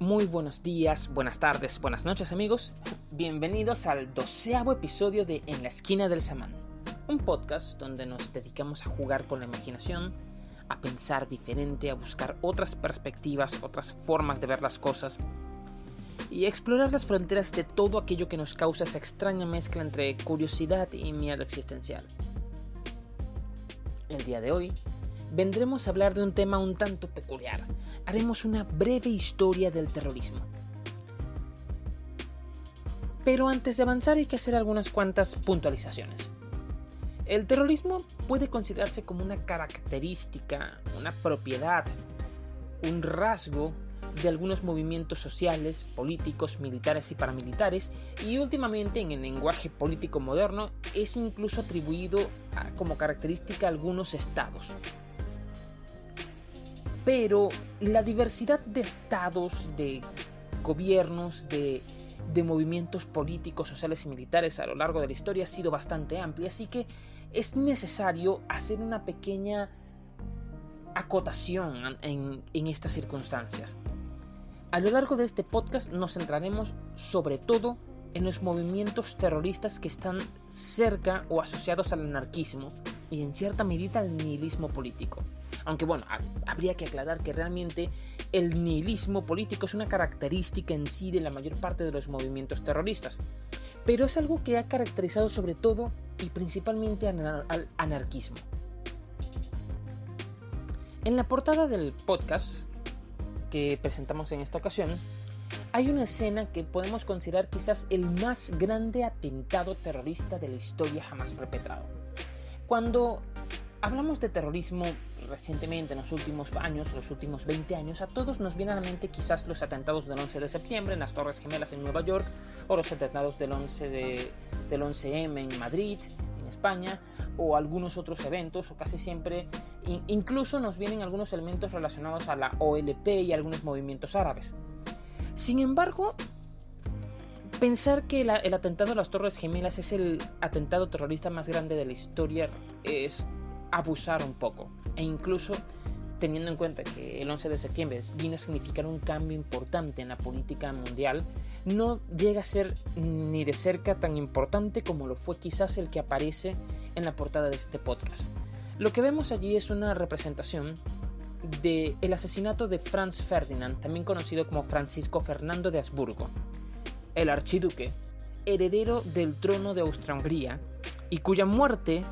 Muy buenos días, buenas tardes, buenas noches amigos. Bienvenidos al doceavo episodio de En la esquina del samán, un podcast donde nos dedicamos a jugar con la imaginación, a pensar diferente, a buscar otras perspectivas, otras formas de ver las cosas y a explorar las fronteras de todo aquello que nos causa esa extraña mezcla entre curiosidad y miedo existencial. El día de hoy vendremos a hablar de un tema un tanto peculiar. Haremos una breve historia del terrorismo. Pero antes de avanzar hay que hacer algunas cuantas puntualizaciones. El terrorismo puede considerarse como una característica, una propiedad, un rasgo de algunos movimientos sociales, políticos, militares y paramilitares, y últimamente en el lenguaje político moderno es incluso atribuido como característica a algunos estados. Pero la diversidad de estados, de gobiernos, de, movimientos políticos, sociales y militares a lo largo de la historia ha sido bastante amplia, así que es necesario hacer una pequeña acotación en, en, estas circunstancias. A lo largo de este podcast nos centraremos sobre todo en los movimientos terroristas que están cerca o asociados al anarquismo y en cierta medida al nihilismo político. Aunque bueno, habría que aclarar que realmente el nihilismo político es una característica en sí de la mayor parte de los movimientos terroristas, pero es algo que ha caracterizado sobre todo y principalmente al anarquismo. En la portada del podcast que presentamos en esta ocasión, hay una escena que podemos considerar quizás el más grande atentado terrorista de la historia jamás perpetrado. Cuando hablamos de terrorismo recientemente, en los últimos años, los últimos 20 años, a todos nos vienen a la mente quizás los atentados del 11 de septiembre en las Torres Gemelas en Nueva York, o los atentados del 11 de, del 11M en Madrid, en España, o algunos otros eventos, o casi siempre, incluso nos vienen algunos elementos relacionados a la OLP y algunos movimientos árabes. Sin embargo, pensar que el atentado a las Torres Gemelas es el atentado terrorista más grande de la historia es abusar un poco. E incluso teniendo en cuenta que el 11 de septiembre viene a significar un cambio importante en la política mundial, no llega a ser ni de cerca tan importante como lo fue quizás el que aparece en la portada de este podcast. Lo que vemos allí es una representación del el asesinato de Franz Ferdinand, también conocido como Francisco Fernando de Habsburgo, el archiduque, heredero del trono de Austria-Hungría, y cuya muerte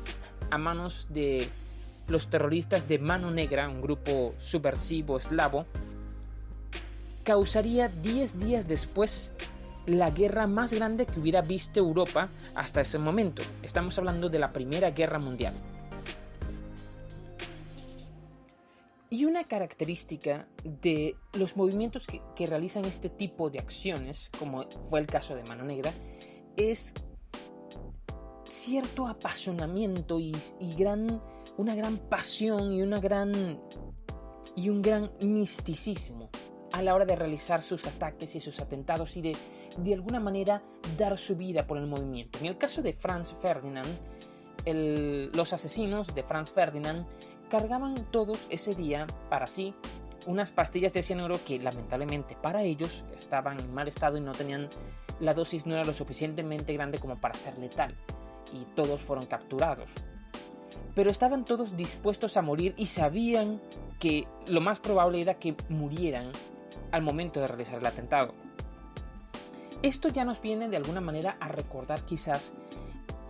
a manos de los terroristas de Mano Negra, un grupo subversivo eslavo, causaría 10 días después la guerra más grande que hubiera visto Europa hasta ese momento. Estamos hablando de la Primera Guerra Mundial. Y una característica de los movimientos que, realizan este tipo de acciones, como fue el caso de Mano Negra, es cierto apasionamiento y, gran, una gran pasión y, una gran, y un gran misticismo a la hora de realizar sus ataques y sus atentados y de, de alguna manera, dar su vida por el movimiento. En el caso de Franz Ferdinand, los asesinos de Franz Ferdinand cargaban todos ese día para sí unas pastillas de cianuro que lamentablemente para ellos estaban en mal estado y no tenían la dosis no era lo suficientemente grande como para ser letal y todos fueron capturados. Pero estaban todos dispuestos a morir y sabían que lo más probable era que murieran al momento de realizar el atentado. Esto ya nos viene de alguna manera a recordar quizás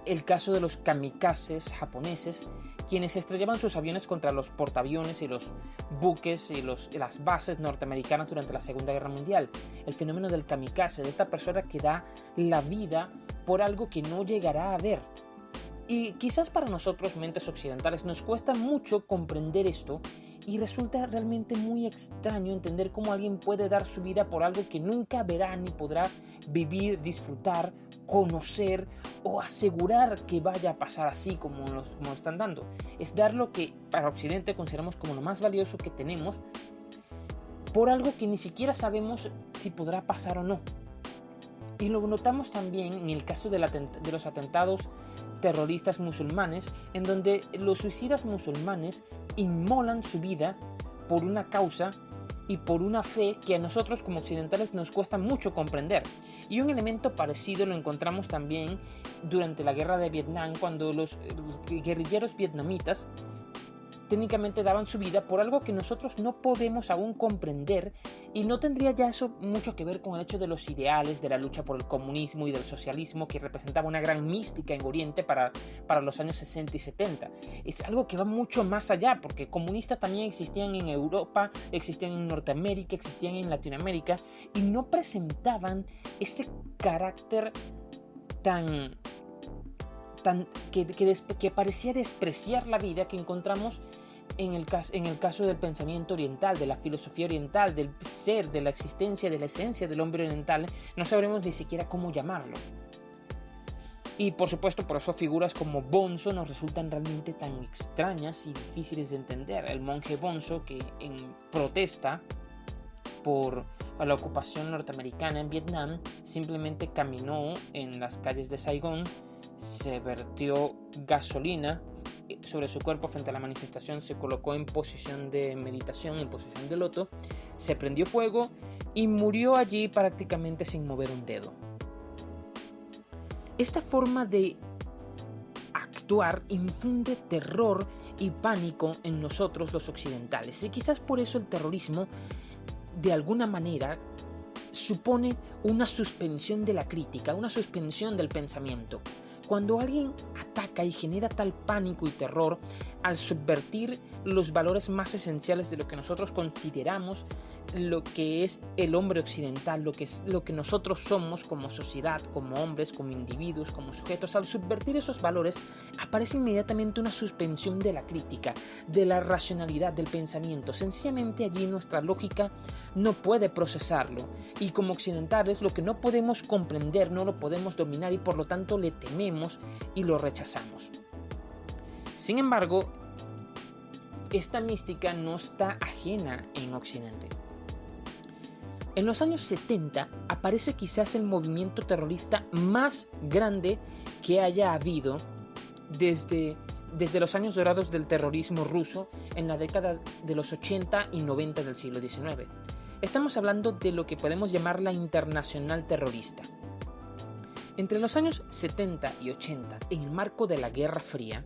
el caso de los kamikazes japoneses, quienes estrellaban sus aviones contra los portaaviones y los buques y, las bases norteamericanas durante la Segunda Guerra Mundial. El fenómeno del kamikaze, de esta persona que da la vida por algo que no llegará a ver. Y quizás para nosotros, mentes occidentales, nos cuesta mucho comprender esto y resulta realmente muy extraño entender cómo alguien puede dar su vida por algo que nunca verá ni podrá vivir, disfrutar, conocer o asegurar que vaya a pasar así como como están dando. Es dar lo que para Occidente consideramos como lo más valioso que tenemos por algo que ni siquiera sabemos si podrá pasar o no. Y lo notamos también en el caso de, los atentados terroristas musulmanes, en donde los suicidas musulmanes inmolan su vida por una causa y por una fe que a nosotros como occidentales nos cuesta mucho comprender. Y un elemento parecido lo encontramos también durante la guerra de Vietnam, cuando los, guerrilleros vietnamitas técnicamente daban su vida por algo que nosotros no podemos aún comprender y no tendría ya eso mucho que ver con el hecho de los ideales de la lucha por el comunismo y del socialismo que representaba una gran mística en Oriente para, para los años 60 y 70. Es algo que va mucho más allá porque comunistas también existían en Europa, existían en Norteamérica, existían en Latinoamérica y no presentaban ese carácter tan Que, parecía despreciar la vida que encontramos en el, en el caso del pensamiento oriental, de la filosofía oriental, del ser, de la existencia, de la esencia del hombre oriental, no sabremos ni siquiera cómo llamarlo. Y por supuesto, por eso figuras como Bonzo nos resultan realmente tan extrañas y difíciles de entender. El monje Bonzo que en protesta por la ocupación norteamericana en Vietnam simplemente caminó en las calles de Saigón, se vertió gasolina sobre su cuerpo frente a la manifestación, se colocó en posición de meditación, en posición de loto, se prendió fuego y murió allí prácticamente sin mover un dedo. Esta forma de actuar infunde terror y pánico en nosotros los occidentales y quizás por eso el terrorismo de alguna manera supone una suspensión de la crítica, una suspensión del pensamiento. Cuando alguien ataca y genera tal pánico y terror al subvertir los valores más esenciales de lo que nosotros consideramos lo que es el hombre occidental, lo que es lo que nosotros somos como sociedad, como hombres, como individuos, como sujetos, al subvertir esos valores aparece inmediatamente una suspensión de la crítica, de la racionalidad del pensamiento. Sencillamente allí nuestra lógica no puede procesarlo y como occidentales lo que no podemos comprender, no lo podemos dominar y por lo tanto le tememos y lo rechazamos. Sin embargo, esta mística no está ajena en Occidente. En los años 70 aparece quizás el movimiento terrorista más grande que haya habido desde, desde los años dorados del terrorismo ruso en la década de los 80 y 90 del siglo XIX. Estamos hablando de lo que podemos llamar la internacional terrorista. Entre los años 70 y 80, en el marco de la Guerra Fría,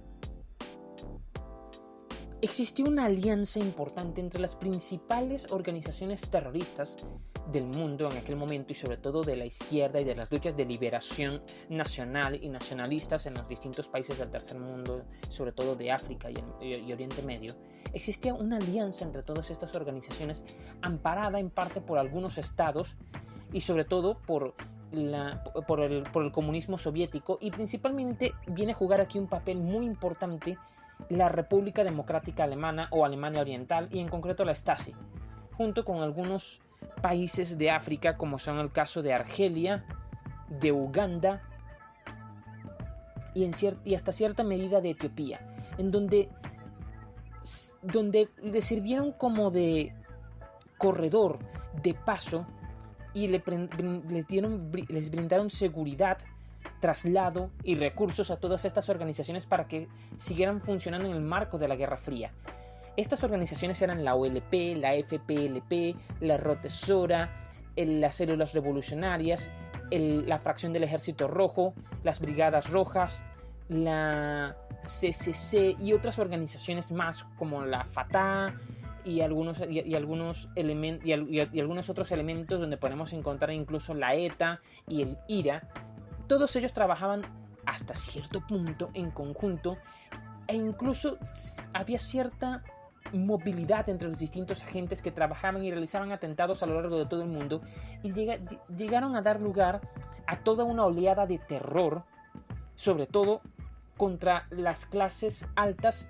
existió una alianza importante entre las principales organizaciones terroristas del mundo en aquel momento y sobre todo de la izquierda y de las luchas de liberación nacional y nacionalistas en los distintos países del tercer mundo, sobre todo de África y, Oriente Medio, existía una alianza entre todas estas organizaciones amparada en parte por algunos estados y sobre todo por el, comunismo soviético y principalmente viene a jugar aquí un papel muy importante la República Democrática Alemana o Alemania Oriental y en concreto la Stasi, junto con algunos países de África como son el caso de Argelia, de Uganda y, hasta cierta medida de Etiopía, en donde, donde le sirvieron como de corredor, de paso, y le, les brindaron seguridad traslado y recursos a todas estas organizaciones para que siguieran funcionando en el marco de la Guerra Fría. Estas organizaciones eran la OLP, la FPLP, la Rotesora, las células revolucionarias, la fracción del Ejército Rojo, las Brigadas Rojas, la CCC y otras organizaciones más como la FATA y algunos, y, algunos, y algunos otros elementos donde podemos encontrar incluso la ETA y el IRA, todos ellos trabajaban hasta cierto punto en conjunto e incluso había cierta movilidad entre los distintos agentes que trabajaban y realizaban atentados a lo largo de todo el mundo y llegaron a dar lugar a toda una oleada de terror, sobre todo contra las clases altas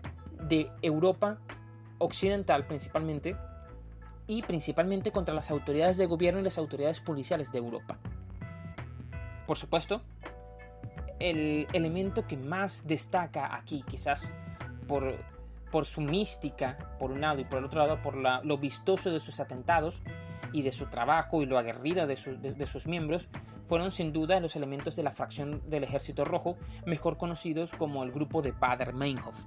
de Europa occidental principalmente y principalmente contra las autoridades de gobierno y las autoridades policiales de Europa. Por supuesto, el elemento que más destaca aquí, quizás por, por su mística, por un lado, y por el otro lado, por lo vistoso de sus atentados y de su trabajo y lo aguerrida de, de, sus miembros, fueron sin duda los elementos de la fracción del Ejército Rojo, mejor conocidos como el grupo de Bader-Meinhof.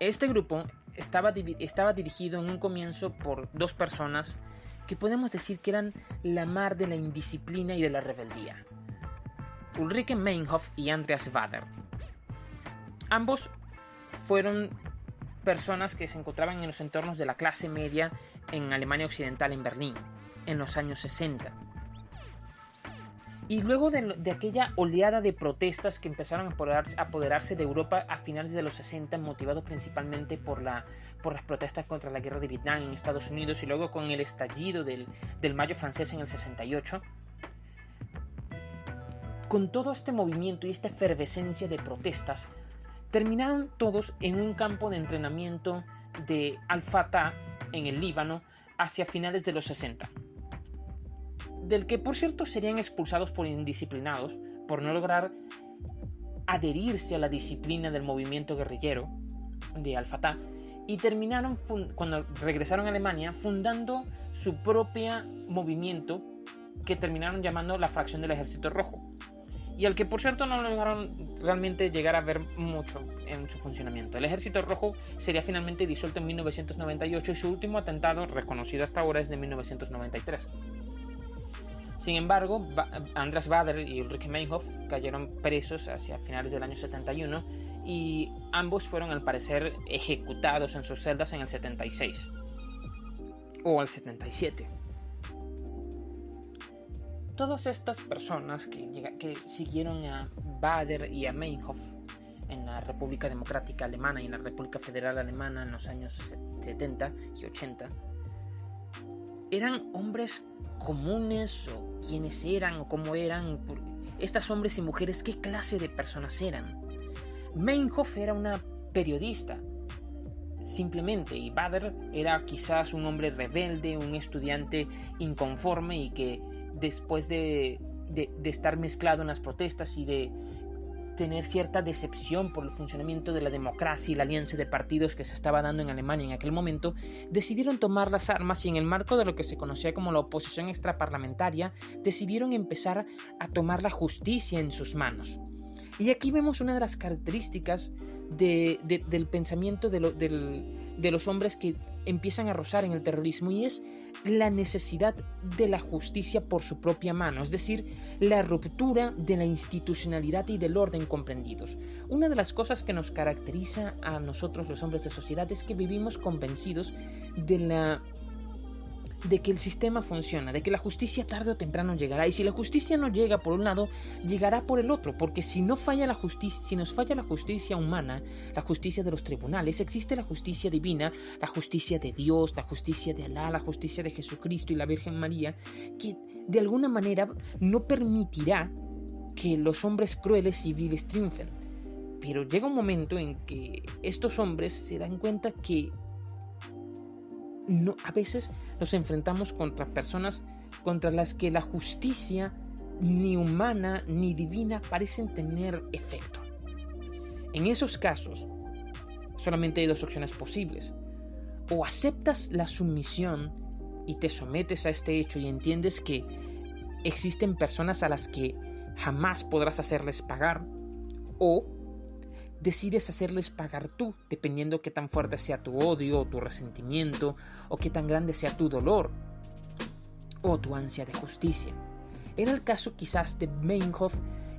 Este grupo estaba, estaba dirigido en un comienzo por dos personas que podemos decir que eran la mar de la indisciplina y de la rebeldía. Ulrike Meinhof y Andreas Wader. Ambos fueron personas que se encontraban en los entornos de la clase media en Alemania Occidental, en Berlín, en los años 60. Y luego de, aquella oleada de protestas que empezaron a apoderarse de Europa a finales de los 60, motivado principalmente por las protestas contra la guerra de Vietnam en Estados Unidos y luego con el estallido del, del Mayo francés en el 68, con todo este movimiento y esta efervescencia de protestas, terminaron todos en un campo de entrenamiento de Al-Fatah en el Líbano hacia finales de los 60 del que por cierto serían expulsados por indisciplinados por no lograr adherirse a la disciplina del movimiento guerrillero de Al-Fatah y terminaron cuando regresaron a Alemania fundando su propio movimiento que terminaron llamando la fracción del Ejército Rojo y al que por cierto no lograron realmente llegar a ver mucho en su funcionamiento. El Ejército Rojo sería finalmente disuelto en 1998 y su último atentado reconocido hasta ahora es de 1993. Sin embargo, Andras Bader y Ulrich Meinhof cayeron presos hacia finales del año 71 y ambos fueron al parecer ejecutados en sus celdas en el 76 o al 77. Todas estas personas que, que siguieron a Bader y a Meinhof en la República Democrática Alemana y en la República Federal Alemana en los años 70 y 80 eran hombres comunes o quiénes eran o cómo eran estas hombres y mujeres, qué clase de personas eran. Meinhof era una periodista, simplemente, y Bader era quizás un hombre rebelde, un estudiante inconforme y que después de, de estar mezclado en las protestas y de tener cierta decepción por el funcionamiento de la democracia y la alianza de partidos que se estaba dando en Alemania en aquel momento, decidieron tomar las armas y en el marco de lo que se conocía como la oposición extraparlamentaria, decidieron empezar a tomar la justicia en sus manos. Y aquí vemos una de las características del pensamiento de, de los hombres que empiezan a rozar en el terrorismo y es la necesidad de la justicia por su propia mano, es decir, la ruptura de la institucionalidad y del orden comprendidos. Una de las cosas que nos caracteriza a nosotros los hombres de sociedad es que vivimos convencidos de la de que el sistema funciona, de que la justicia tarde o temprano llegará. Y si la justicia no llega por un lado, llegará por el otro, porque si no falla la justicia, si nos falla la justicia humana, la justicia de los tribunales, existe la justicia divina, la justicia de Dios, la justicia de Alá, la justicia de Jesucristo y la Virgen María, que de alguna manera no permitirá que los hombres crueles y viles triunfen. Pero llega un momento en que estos hombres se dan cuenta que no, a veces nos enfrentamos contra personas contra las que la justicia ni humana ni divina parecen tener efecto. En esos casos, solamente hay dos opciones posibles. O aceptas la sumisión y te sometes a este hecho y entiendes que existen personas a las que jamás podrás hacerles pagar, o decides hacerles pagar tú, dependiendo qué tan fuerte sea tu odio o tu resentimiento, o qué tan grande sea tu dolor o tu ansia de justicia. Era el caso quizás de Meinhof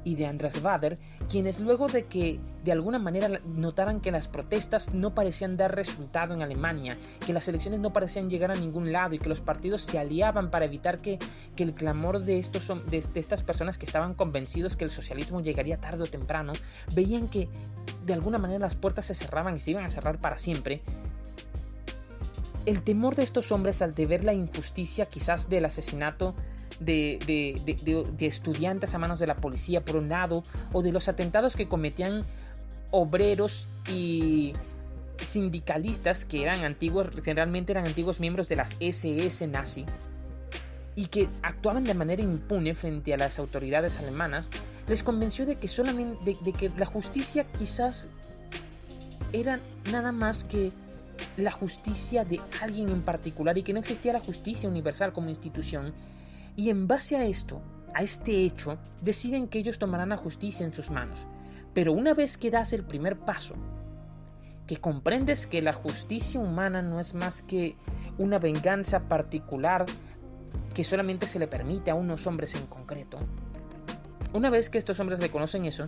y de Andras Vader, quienes luego de que de alguna manera notaran que las protestas no parecían dar resultado en Alemania, que las elecciones no parecían llegar a ningún lado y que los partidos se aliaban para evitar que, que el clamor de, estos, de, de estas personas que estaban convencidos que el socialismo llegaría tarde o temprano, veían que de alguna manera las puertas se cerraban y se iban a cerrar para siempre, el temor de estos hombres al de ver la injusticia quizás del asesinato de, estudiantes a manos de la policía por un lado, o de los atentados que cometían obreros y sindicalistas que eran antiguos, generalmente eran antiguos miembros de las SS nazi, y que actuaban de manera impune frente a las autoridades alemanas, les convenció de que solamente de que la justicia quizás era nada más que la justicia de alguien en particular y que no existía la justicia universal como institución y en base a esto, a este hecho, deciden que ellos tomarán la justicia en sus manos. Pero una vez que das el primer paso que comprendes que la justicia humana no es más que una venganza particular que solamente se le permite a unos hombres en concreto. Una vez que estos hombres reconocen eso,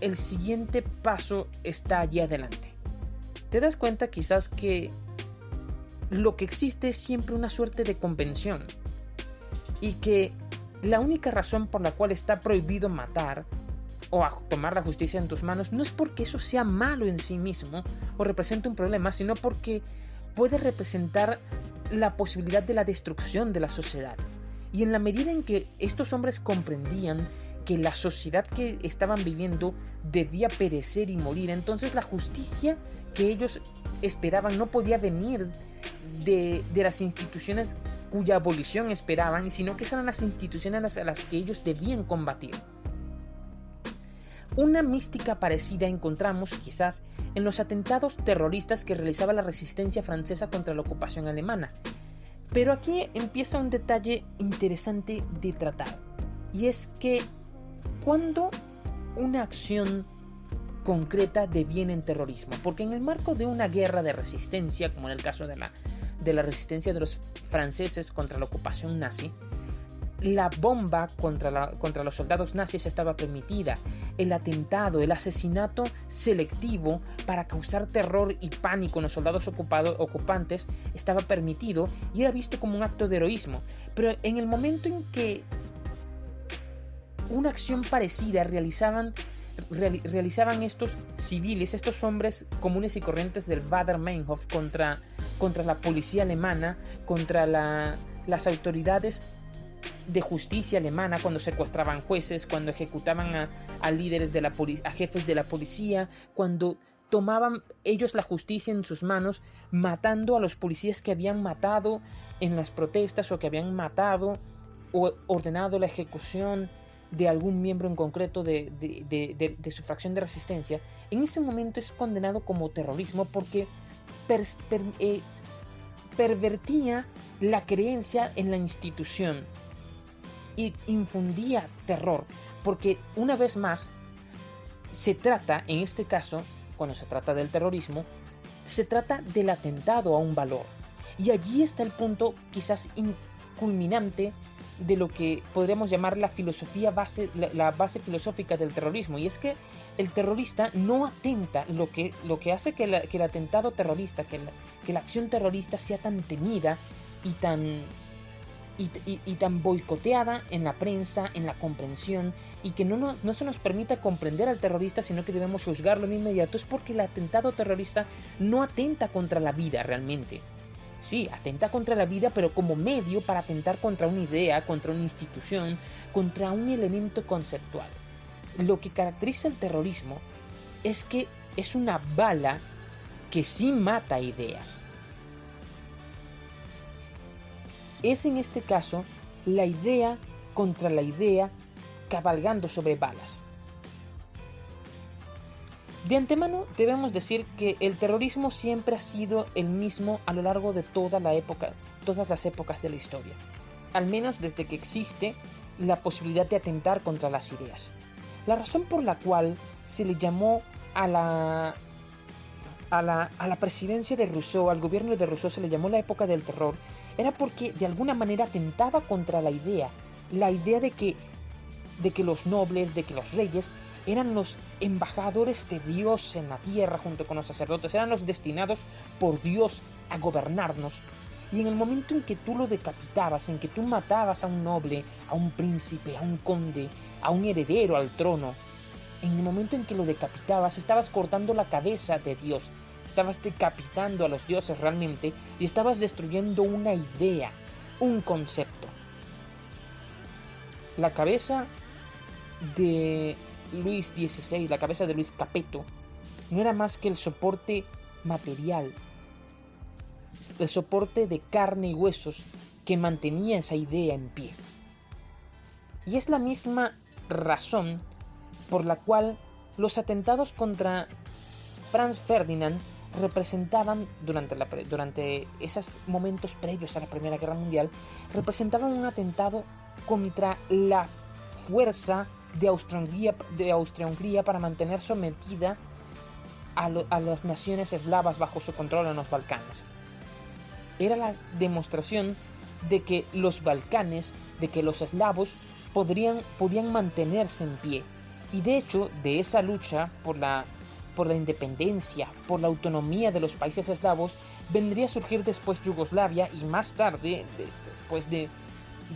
el siguiente paso está allí adelante. Te das cuenta quizás que lo que existe es siempre una suerte de convención y que la única razón por la cual está prohibido matar o tomar la justicia en tus manos no es porque eso sea malo en sí mismo o represente un problema, sino porque puede representar la posibilidad de la destrucción de la sociedad. Y en la medida en que estos hombres comprendían que la sociedad que estaban viviendo debía perecer y morir, entonces la justicia que ellos esperaban no podía venir de, las instituciones cuya abolición esperaban, sino que eran las instituciones a las que ellos debían combatir. Una mística parecida encontramos quizás en los atentados terroristas que realizaba la resistencia francesa contra la ocupación alemana. Pero aquí empieza un detalle interesante de tratar, y es que cuando una acción concreta deviene en terrorismo, porque en el marco de una guerra de resistencia, como en el caso de la, de la resistencia de los franceses contra la ocupación nazi, la bomba contra, contra los soldados nazis estaba permitida, el atentado, el asesinato selectivo para causar terror y pánico en los soldados ocupantes estaba permitido y era visto como un acto de heroísmo. Pero en el momento en que una acción parecida realizaban, realizaban estos civiles, estos hombres comunes y corrientes del Bader Meinhof contra, contra la policía alemana, contra las autoridades de justicia alemana cuando secuestraban jueces, cuando ejecutaban a, líderes de la a jefes de la policía, cuando tomaban ellos la justicia en sus manos, matando a los policías que habían matado en las protestas o que habían matado o ordenado la ejecución de algún miembro en concreto de, su fracción de resistencia, en ese momento es condenado como terrorismo porque eh, pervertía la creencia en la institución y infundía terror, porque una vez más se trata, en este caso, cuando se trata del terrorismo, se trata del atentado a un valor. Y allí está el punto quizás culminante de lo que podríamos llamar la filosofía base, la, base filosófica del terrorismo. Y es que el terrorista no atenta, lo que, lo que hace que, el atentado terrorista, que la, que la acción terrorista sea tan temida y tan, y, tan boicoteada en la prensa, en la comprensión, y que no, no, no, se nos permita comprender al terrorista, sino que debemos juzgarlo de inmediato, es porque el atentado terrorista no atenta contra la vida realmente. Sí, atenta contra la vida, pero como medio para atentar contra una idea, contra una institución, contra un elemento conceptual. Lo que caracteriza el terrorismo es que es una bala que sí mata ideas. Es en este caso la idea contra la idea cabalgando sobre balas. De antemano debemos decir que el terrorismo siempre ha sido el mismo a lo largo de todas las épocas de la historia, al menos desde que existe la posibilidad de atentar contra las ideas. La razón por la cual se le llamó a la, a la, a la presidencia de Rousseau, al gobierno de Rousseau se le llamó la época del terror, era porque de alguna manera atentaba contra la idea, la idea de que, de que los nobles, de que los reyes eran los embajadores de Dios en la tierra junto con los sacerdotes, eran los destinados por Dios a gobernarnos. Y en el momento en que tú lo decapitabas, en que tú matabas a un noble, a un príncipe, a un conde, a un heredero al trono, en el momento en que lo decapitabas, estabas cortando la cabeza de Dios, estabas decapitando a los dioses realmente y estabas destruyendo una idea, un concepto. La cabeza de Luis XVI, la cabeza de Luis Capeto, no era más que el soporte material, el soporte de carne y huesos que mantenía esa idea en pie. Y es la misma razón por la cual los atentados contra Franz Ferdinand representaban, durante, esos momentos previos a la Primera Guerra Mundial, representaban un atentado contra la fuerza de Austria-Hungría para mantener sometida a, las naciones eslavas bajo su control en los Balcanes. Era la demostración de que los Balcanes, de que los eslavos podrían, podían mantenerse en pie. Y de hecho, de esa lucha por la, por la independencia, por la autonomía de los países eslavos, vendría a surgir después Yugoslavia y más tarde, después de,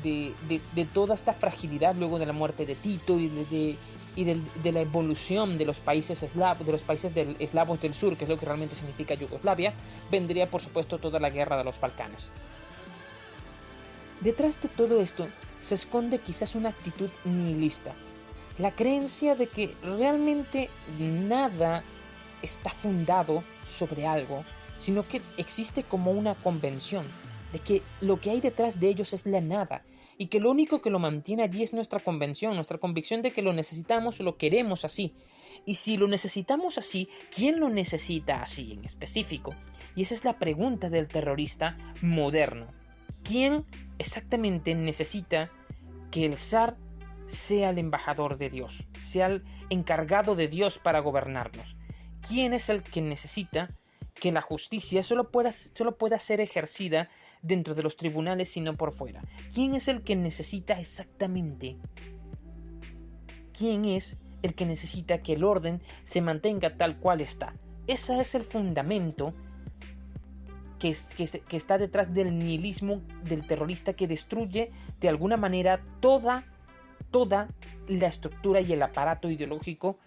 de, toda esta fragilidad luego de la muerte de Tito y de, y de, la evolución de los países eslavos, de los países del, eslavos del sur, que es lo que realmente significa Yugoslavia, vendría por supuesto toda la guerra de los Balcanes. Detrás de todo esto se esconde quizás una actitud nihilista, la creencia de que realmente nada está fundado sobre algo, sino que existe como una convención, de que lo que hay detrás de ellos es la nada, y que lo único que lo mantiene allí es nuestra convención, nuestra convicción de que lo necesitamos lo queremos así. Y si lo necesitamos así, ¿quién lo necesita así en específico? Y esa es la pregunta del terrorista moderno. ¿Quién exactamente necesita que el zar sea el embajador de Dios, sea el encargado de Dios para gobernarnos? ¿Quién es el que necesita que la justicia solo pueda, solo pueda ser ejercida dentro de los tribunales, sino por fuera. ¿Quién es el que necesita exactamente? ¿Quién es el que necesita que el orden se mantenga tal cual está? Ese es el fundamento que, que, está detrás del nihilismo del terrorista que destruye de alguna manera toda, toda la estructura y el aparato ideológico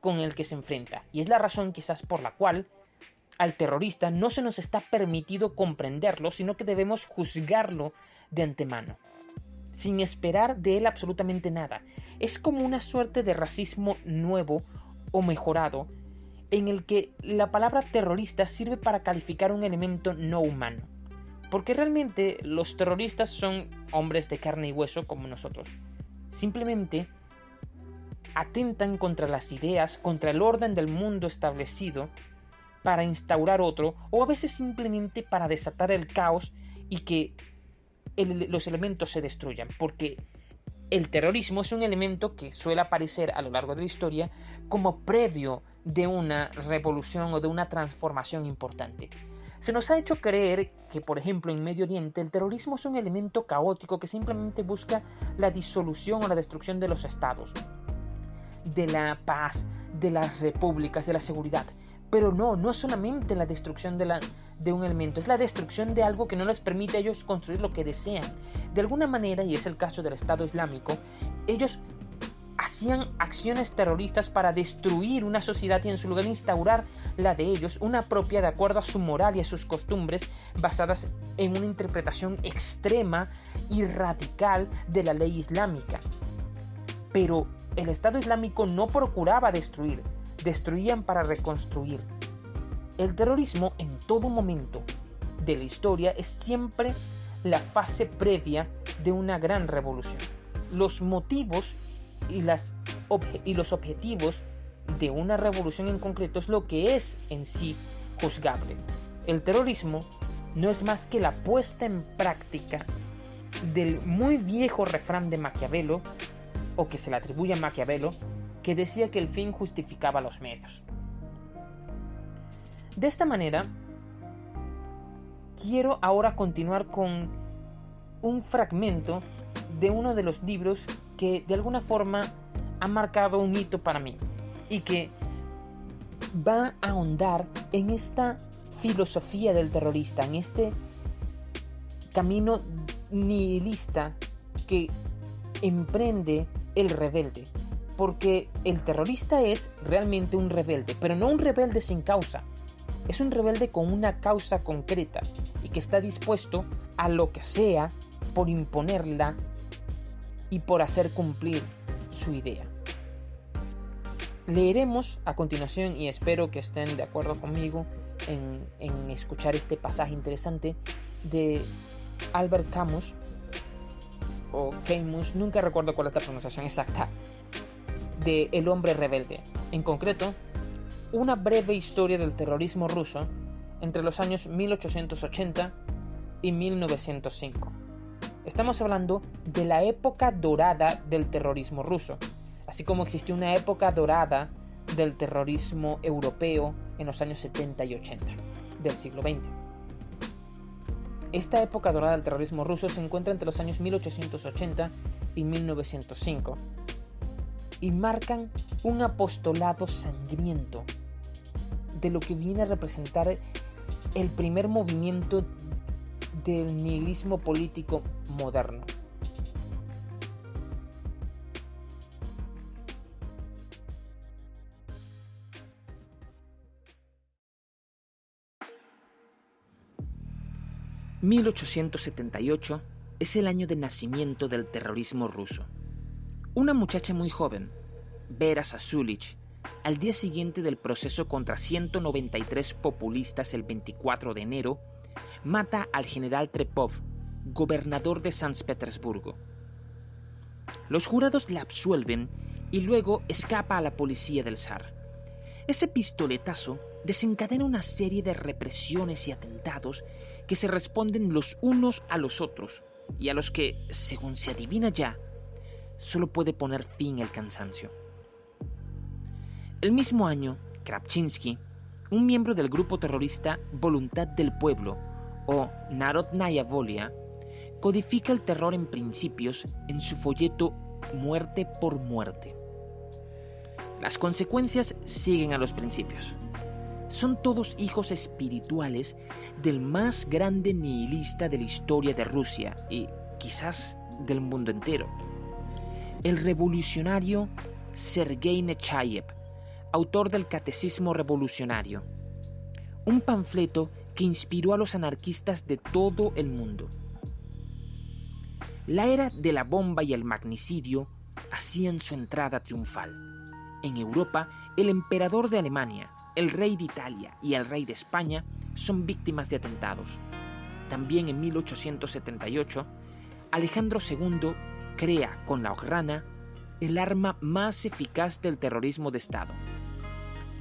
con el que se enfrenta. Y es la razón quizás por la cual al terrorista no se nos está permitido comprenderlo, sino que debemos juzgarlo de antemano, sin esperar de él absolutamente nada. Es como una suerte de racismo nuevo o mejorado, en el que la palabra terrorista sirve para calificar un elemento no humano. Porque realmente los terroristas son hombres de carne y hueso como nosotros. Simplemente atentan contra las ideas, contra el orden del mundo establecido para instaurar otro o a veces simplemente para desatar el caos y que los elementos se destruyan. Porque el terrorismo es un elemento que suele aparecer a lo largo de la historia como previo de una revolución o de una transformación importante. Se nos ha hecho creer que, por ejemplo, en Medio Oriente el terrorismo es un elemento caótico que simplemente busca la disolución o la destrucción de los estados, de la paz, de las repúblicas, de la seguridad. Pero no, no es solamente la destrucción de, un elemento, es la destrucción de algo que no les permite a ellos construir lo que desean. De alguna manera, y es el caso del Estado Islámico, ellos hacían acciones terroristas para destruir una sociedad y en su lugar instaurar la de ellos, una propia de acuerdo a su moral y a sus costumbres, basadas en una interpretación extrema y radical de la ley islámica. Pero el Estado Islámico no procuraba destruir, destruían para reconstruir. El terrorismo en todo momento de la historia es siempre la fase previa de una gran revolución. Los motivos y, las y los objetivos de una revolución en concreto es lo que es en sí juzgable. El terrorismo no es más que la puesta en práctica del muy viejo refrán de Maquiavelo, o que se le atribuye a Maquiavelo, que decía que el fin justificaba los medios. De esta manera, quiero ahora continuar con un fragmento de uno de los libros que de alguna forma ha marcado un hito para mí y que va a ahondar en esta filosofía del terrorista, en este camino nihilista que emprende el rebelde, porque el terrorista es realmente un rebelde, pero no un rebelde sin causa. Es un rebelde con una causa concreta y que está dispuesto a lo que sea por imponerla y por hacer cumplir su idea. Leeremos a continuación y espero que estén de acuerdo conmigo en, en escuchar este pasaje interesante de Albert Camus o Camus, nunca recuerdo cuál es la pronunciación exacta, de El hombre rebelde. En concreto, una breve historia del terrorismo ruso entre los años 1880 y 1905. Estamos hablando de la época dorada del terrorismo ruso, así como existió una época dorada del terrorismo europeo en los años 70 y 80 del siglo XX. Esta época dorada del terrorismo ruso se encuentra entre los años 1880 y 1905 y marcan un apostolado sangriento de lo que viene a representar el primer movimiento del nihilismo político moderno. 1878 es el año de nacimiento del terrorismo ruso. Una muchacha muy joven, Vera Sasulich, al día siguiente del proceso contra 193 populistas el 24 de enero, mata al general Trepov, gobernador de San Petersburgo. Los jurados la absuelven y luego escapa a la policía del zar. Ese pistoletazo desencadena una serie de represiones y atentados que se responden los unos a los otros y a los que, según se adivina ya, solo puede poner fin el cansancio. El mismo año, Krapchinsky, un miembro del grupo terrorista Voluntad del Pueblo, o Narodnaya Volia, codifica el terror en principios en su folleto Muerte por Muerte. Las consecuencias siguen a los principios son todos hijos espirituales del más grande nihilista de la historia de Rusia y quizás del mundo entero, el revolucionario Sergei Nechayev, autor del Catecismo Revolucionario, un panfleto que inspiró a los anarquistas de todo el mundo. La era de la bomba y el magnicidio hacían su entrada triunfal. En Europa, el emperador de Alemania, el rey de Italia y el rey de España son víctimas de atentados. También en 1878, Alejandro II crea con la Ograna el arma más eficaz del terrorismo de Estado.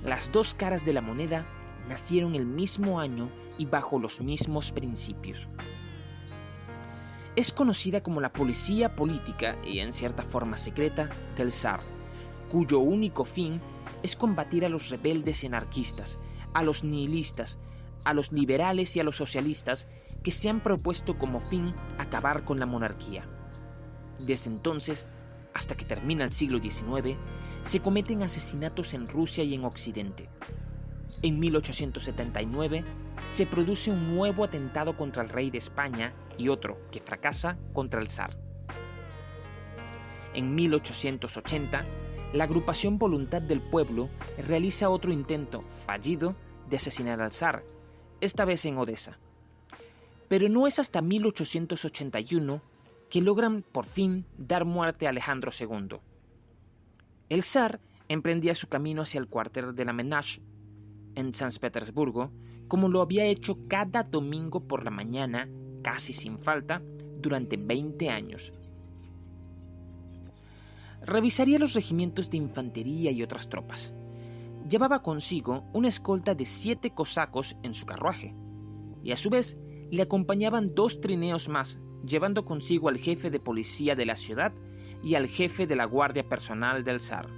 Las dos caras de la moneda nacieron el mismo año y bajo los mismos principios. Es conocida como la policía política y en cierta forma secreta del zar, cuyo único fin es combatir a los rebeldes y anarquistas, a los nihilistas, a los liberales y a los socialistas que se han propuesto como fin acabar con la monarquía. Desde entonces, hasta que termina el siglo XIX, se cometen asesinatos en Rusia y en Occidente. En 1879 se produce un nuevo atentado contra el rey de España y otro, que fracasa, contra el zar. En 1880 la agrupación Voluntad del Pueblo realiza otro intento fallido de asesinar al zar, esta vez en Odessa. Pero no es hasta 1881 que logran por fin dar muerte a Alejandro II. El zar emprendía su camino hacia el cuartel de la Menage, en San Petersburgo, como lo había hecho cada domingo por la mañana, casi sin falta, durante 20 años revisaría los regimientos de infantería y otras tropas. Llevaba consigo una escolta de siete cosacos en su carruaje, y a su vez le acompañaban dos trineos más, llevando consigo al jefe de policía de la ciudad y al jefe de la guardia personal del zar.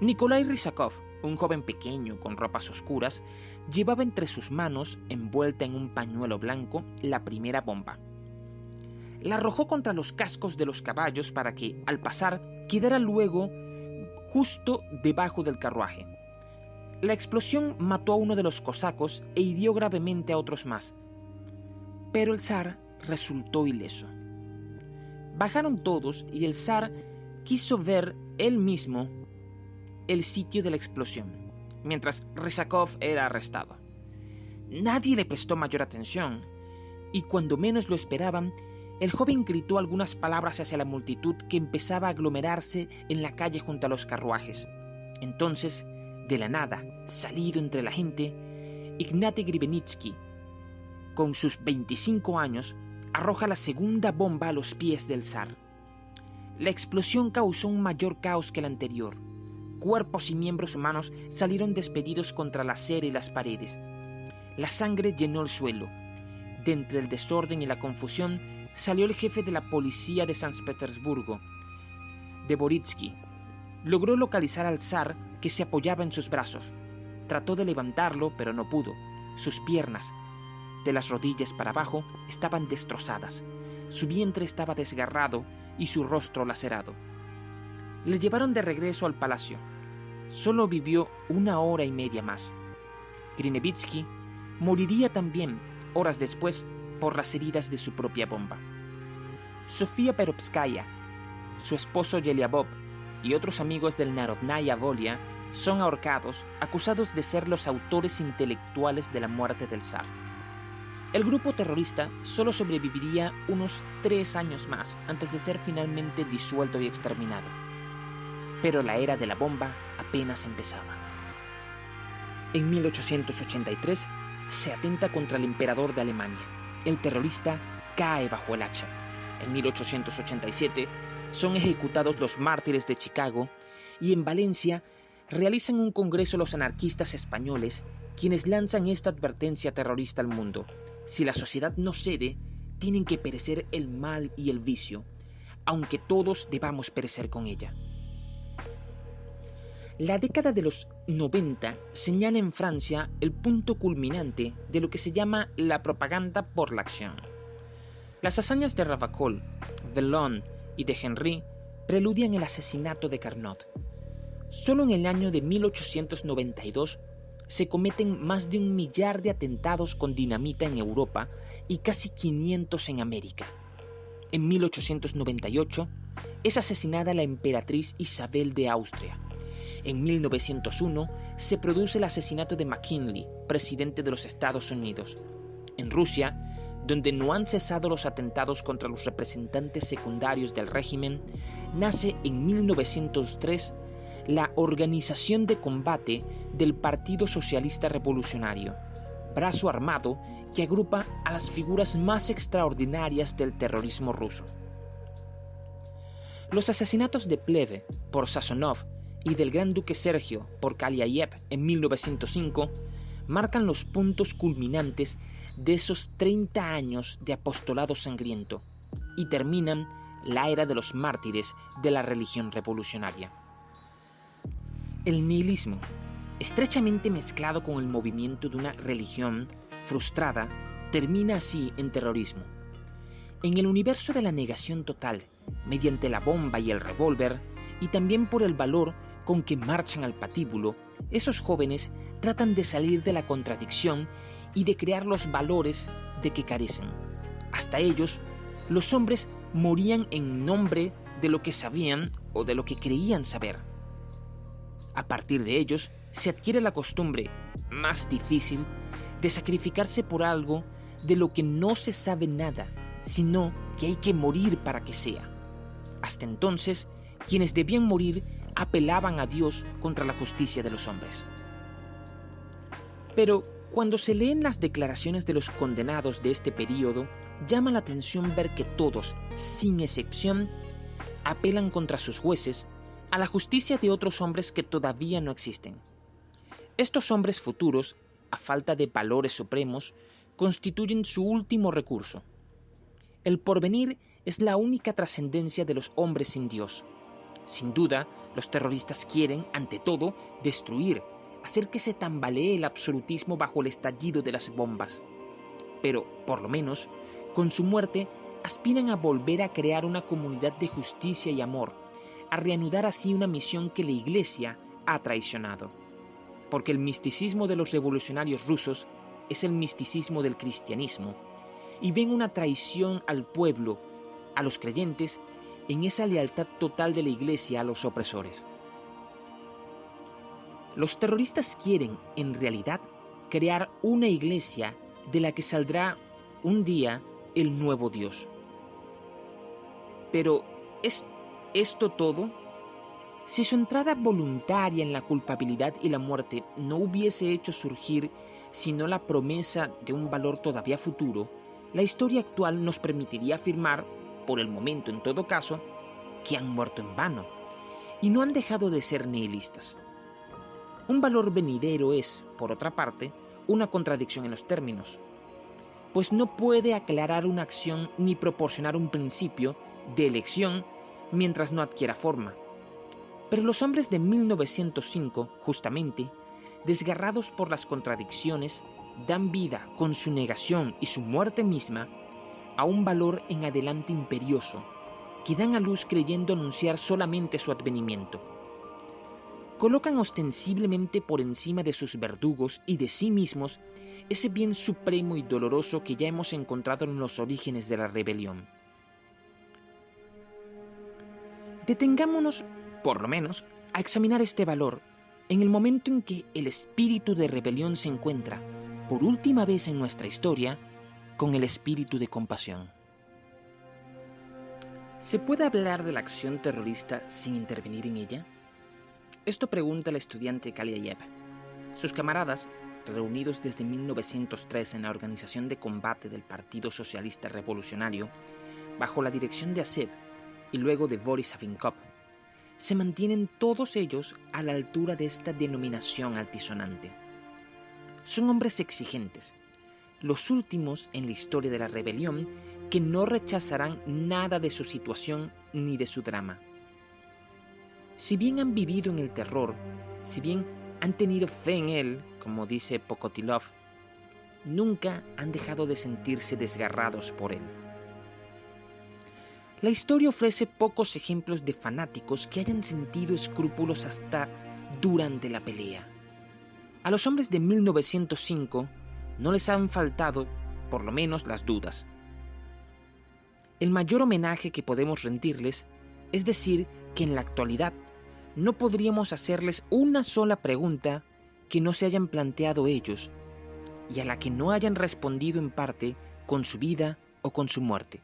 Nikolai Rysakov, un joven pequeño con ropas oscuras, llevaba entre sus manos, envuelta en un pañuelo blanco, la primera bomba la arrojó contra los cascos de los caballos para que, al pasar, quedara luego justo debajo del carruaje. La explosión mató a uno de los cosacos e hirió gravemente a otros más. Pero el zar resultó ileso. Bajaron todos y el zar quiso ver él mismo el sitio de la explosión, mientras Rizakov era arrestado. Nadie le prestó mayor atención, y cuando menos lo esperaban, el joven gritó algunas palabras hacia la multitud que empezaba a aglomerarse en la calle junto a los carruajes. Entonces, de la nada, salido entre la gente, Ignate Gribenitsky, con sus 25 años, arroja la segunda bomba a los pies del zar. La explosión causó un mayor caos que la anterior. Cuerpos y miembros humanos salieron despedidos contra la acera y las paredes. La sangre llenó el suelo. De entre el desorden y la confusión salió el jefe de la policía de San Petersburgo, Deboritsky, logró localizar al zar que se apoyaba en sus brazos. Trató de levantarlo, pero no pudo. Sus piernas, de las rodillas para abajo, estaban destrozadas. Su vientre estaba desgarrado y su rostro lacerado. Le llevaron de regreso al palacio. Solo vivió una hora y media más. Grinevitsky moriría también horas después por las heridas de su propia bomba. Sofía Perovskaya, su esposo Yeliabov y otros amigos del Narodnaya Volia son ahorcados acusados de ser los autores intelectuales de la muerte del zar. El grupo terrorista solo sobreviviría unos tres años más antes de ser finalmente disuelto y exterminado. Pero la era de la bomba apenas empezaba. En 1883 se atenta contra el emperador de Alemania. El terrorista cae bajo el hacha. En 1887 son ejecutados los mártires de Chicago y en Valencia realizan un congreso los anarquistas españoles quienes lanzan esta advertencia terrorista al mundo. Si la sociedad no cede, tienen que perecer el mal y el vicio, aunque todos debamos perecer con ella. La década de los 90 señala en Francia el punto culminante de lo que se llama la propaganda por la acción. Las hazañas de Ravacol, Vellon y de Henry preludian el asesinato de Carnot. Solo en el año de 1892 se cometen más de un millar de atentados con dinamita en Europa y casi 500 en América. En 1898 es asesinada la emperatriz Isabel de Austria. En 1901 se produce el asesinato de McKinley, presidente de los Estados Unidos. En Rusia, donde no han cesado los atentados contra los representantes secundarios del régimen, nace en 1903 la Organización de Combate del Partido Socialista Revolucionario, brazo armado que agrupa a las figuras más extraordinarias del terrorismo ruso. Los asesinatos de Pleve por Sazonov y del Gran Duque Sergio por Kaliayev en 1905 marcan los puntos culminantes de esos 30 años de apostolado sangriento y terminan la era de los mártires de la religión revolucionaria. El nihilismo, estrechamente mezclado con el movimiento de una religión frustrada, termina así en terrorismo. En el universo de la negación total, mediante la bomba y el revólver, y también por el valor con que marchan al patíbulo, esos jóvenes tratan de salir de la contradicción y de crear los valores de que carecen. Hasta ellos, los hombres morían en nombre de lo que sabían o de lo que creían saber. A partir de ellos, se adquiere la costumbre, más difícil, de sacrificarse por algo de lo que no se sabe nada, sino que hay que morir para que sea. Hasta entonces, quienes debían morir apelaban a Dios contra la justicia de los hombres. Pero cuando se leen las declaraciones de los condenados de este periodo, llama la atención ver que todos, sin excepción, apelan contra sus jueces a la justicia de otros hombres que todavía no existen. Estos hombres futuros, a falta de valores supremos, constituyen su último recurso. El porvenir es la única trascendencia de los hombres sin Dios, sin duda, los terroristas quieren, ante todo, destruir, hacer que se tambalee el absolutismo bajo el estallido de las bombas. Pero, por lo menos, con su muerte, aspiran a volver a crear una comunidad de justicia y amor, a reanudar así una misión que la Iglesia ha traicionado. Porque el misticismo de los revolucionarios rusos es el misticismo del cristianismo, y ven una traición al pueblo, a los creyentes en esa lealtad total de la Iglesia a los opresores. Los terroristas quieren, en realidad, crear una iglesia de la que saldrá un día el nuevo Dios. Pero, ¿es esto todo? Si su entrada voluntaria en la culpabilidad y la muerte no hubiese hecho surgir sino la promesa de un valor todavía futuro, la historia actual nos permitiría afirmar por el momento en todo caso, que han muerto en vano y no han dejado de ser nihilistas. Un valor venidero es, por otra parte, una contradicción en los términos, pues no puede aclarar una acción ni proporcionar un principio de elección mientras no adquiera forma. Pero los hombres de 1905, justamente, desgarrados por las contradicciones, dan vida con su negación y su muerte misma a un valor en adelante imperioso, que dan a luz creyendo anunciar solamente su advenimiento. Colocan ostensiblemente por encima de sus verdugos y de sí mismos ese bien supremo y doloroso que ya hemos encontrado en los orígenes de la rebelión. Detengámonos, por lo menos, a examinar este valor en el momento en que el espíritu de rebelión se encuentra, por última vez en nuestra historia, con el espíritu de compasión. ¿Se puede hablar de la acción terrorista sin intervenir en ella? Esto pregunta el estudiante Kaliayev. Sus camaradas, reunidos desde 1903 en la Organización de Combate del Partido Socialista Revolucionario, bajo la dirección de Asev y luego de Boris Savinkov, se mantienen todos ellos a la altura de esta denominación altisonante. Son hombres exigentes, los últimos en la historia de la rebelión que no rechazarán nada de su situación ni de su drama. Si bien han vivido en el terror, si bien han tenido fe en él, como dice Pokotilov, nunca han dejado de sentirse desgarrados por él. La historia ofrece pocos ejemplos de fanáticos que hayan sentido escrúpulos hasta durante la pelea. A los hombres de 1905 no les han faltado, por lo menos, las dudas. El mayor homenaje que podemos rendirles es decir que en la actualidad no podríamos hacerles una sola pregunta que no se hayan planteado ellos y a la que no hayan respondido en parte con su vida o con su muerte.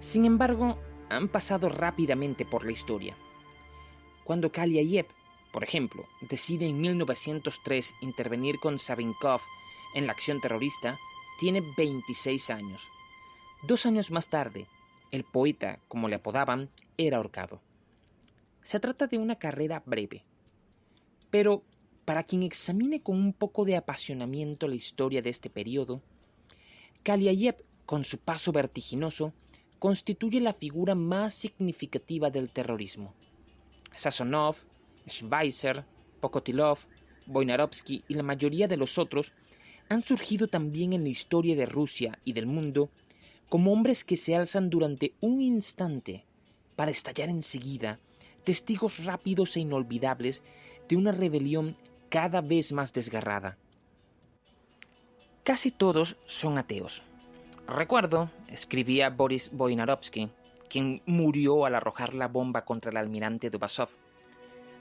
Sin embargo, han pasado rápidamente por la historia. Cuando Kaliayev por ejemplo, decide en 1903 intervenir con Savinkov en la acción terrorista, tiene 26 años. Dos años más tarde, el poeta, como le apodaban, era ahorcado. Se trata de una carrera breve, pero para quien examine con un poco de apasionamiento la historia de este periodo, Kaliayev, con su paso vertiginoso, constituye la figura más significativa del terrorismo. Sazonov, Schweizer, Pokotilov, Boinarovsky y la mayoría de los otros han surgido también en la historia de Rusia y del mundo como hombres que se alzan durante un instante para estallar enseguida, testigos rápidos e inolvidables de una rebelión cada vez más desgarrada. Casi todos son ateos. Recuerdo, escribía Boris Boinarovsky, quien murió al arrojar la bomba contra el almirante Dubasov,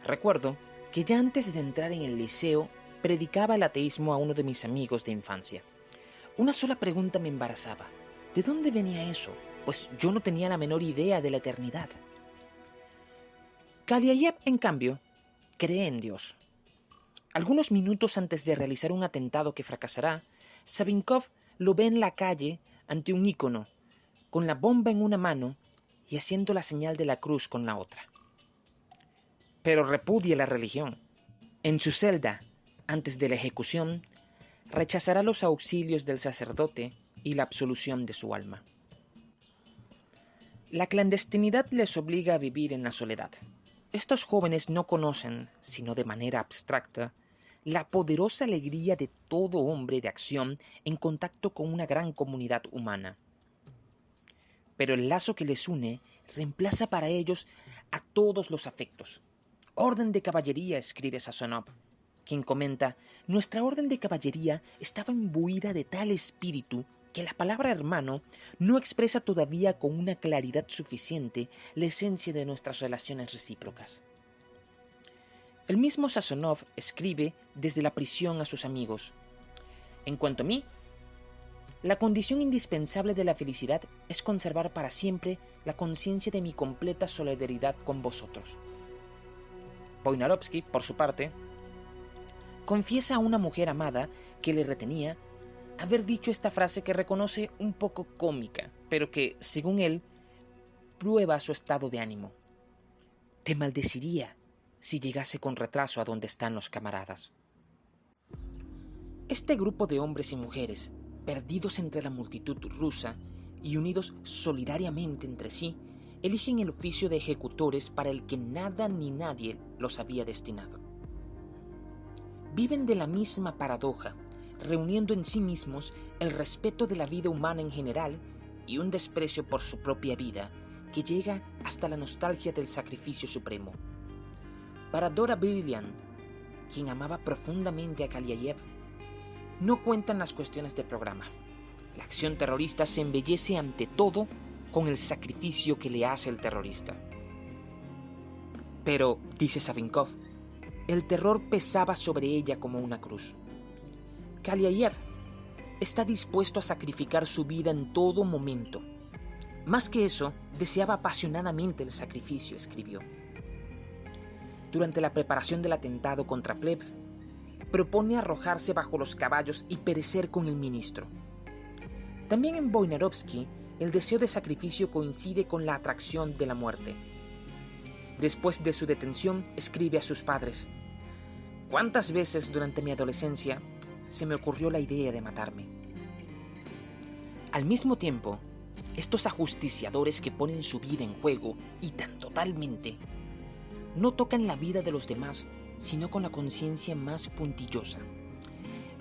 Recuerdo que ya antes de entrar en el liceo predicaba el ateísmo a uno de mis amigos de infancia. Una sola pregunta me embarazaba. ¿De dónde venía eso? Pues yo no tenía la menor idea de la eternidad. Kaliayev, en cambio, cree en Dios. Algunos minutos antes de realizar un atentado que fracasará, Sabinkov lo ve en la calle ante un ícono, con la bomba en una mano y haciendo la señal de la cruz con la otra pero repudia la religión. En su celda, antes de la ejecución, rechazará los auxilios del sacerdote y la absolución de su alma. La clandestinidad les obliga a vivir en la soledad. Estos jóvenes no conocen, sino de manera abstracta, la poderosa alegría de todo hombre de acción en contacto con una gran comunidad humana. Pero el lazo que les une reemplaza para ellos a todos los afectos, Orden de caballería, escribe Sazonov, quien comenta, nuestra orden de caballería estaba imbuida de tal espíritu que la palabra hermano no expresa todavía con una claridad suficiente la esencia de nuestras relaciones recíprocas. El mismo Sazonov escribe desde la prisión a sus amigos. En cuanto a mí, la condición indispensable de la felicidad es conservar para siempre la conciencia de mi completa solidaridad con vosotros. Poinarovsky, por su parte, confiesa a una mujer amada que le retenía haber dicho esta frase que reconoce un poco cómica, pero que, según él, prueba su estado de ánimo. Te maldeciría si llegase con retraso a donde están los camaradas. Este grupo de hombres y mujeres, perdidos entre la multitud rusa y unidos solidariamente entre sí, eligen el oficio de ejecutores para el que nada ni nadie los había destinado. Viven de la misma paradoja, reuniendo en sí mismos el respeto de la vida humana en general y un desprecio por su propia vida que llega hasta la nostalgia del sacrificio supremo. Para Dora Brilliant, quien amaba profundamente a Kaliayev, no cuentan las cuestiones del programa. La acción terrorista se embellece ante todo con el sacrificio que le hace el terrorista. Pero, dice Savinkov, el terror pesaba sobre ella como una cruz. Kaliayev está dispuesto a sacrificar su vida en todo momento. Más que eso, deseaba apasionadamente el sacrificio, escribió. Durante la preparación del atentado contra Pleb, propone arrojarse bajo los caballos y perecer con el ministro. También en Boinarovsky, el deseo de sacrificio coincide con la atracción de la muerte. Después de su detención, escribe a sus padres, ¿Cuántas veces durante mi adolescencia se me ocurrió la idea de matarme? Al mismo tiempo, estos ajusticiadores que ponen su vida en juego y tan totalmente, no tocan la vida de los demás, sino con la conciencia más puntillosa.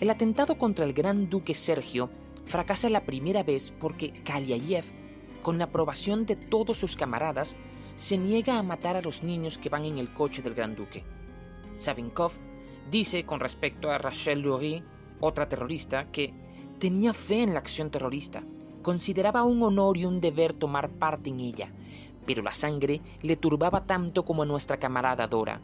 El atentado contra el gran duque Sergio fracasa la primera vez porque Kaliayev, con la aprobación de todos sus camaradas, se niega a matar a los niños que van en el coche del gran duque. Savinkov dice con respecto a Rachel Lurie, otra terrorista, que tenía fe en la acción terrorista, consideraba un honor y un deber tomar parte en ella, pero la sangre le turbaba tanto como a nuestra camarada Dora.